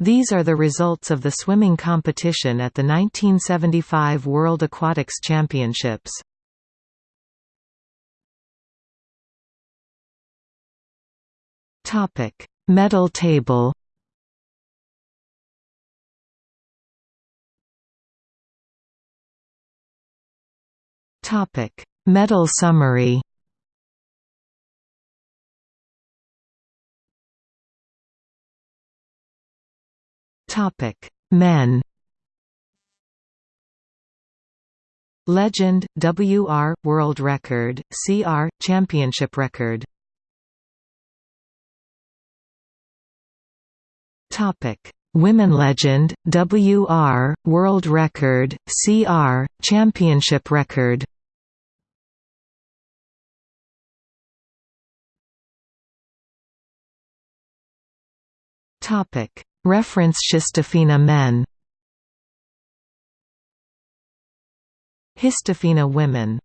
These are the results of the swimming competition at the 1975 World Aquatics Championships. Topic: Medal table. Topic: Medal summary. Topic: Men. Legend, WR, World Record, CR, Championship Record Topic: Women Legend, WR, World Record, CR, Championship Record. Topic: Reference Histofina men. Histofina women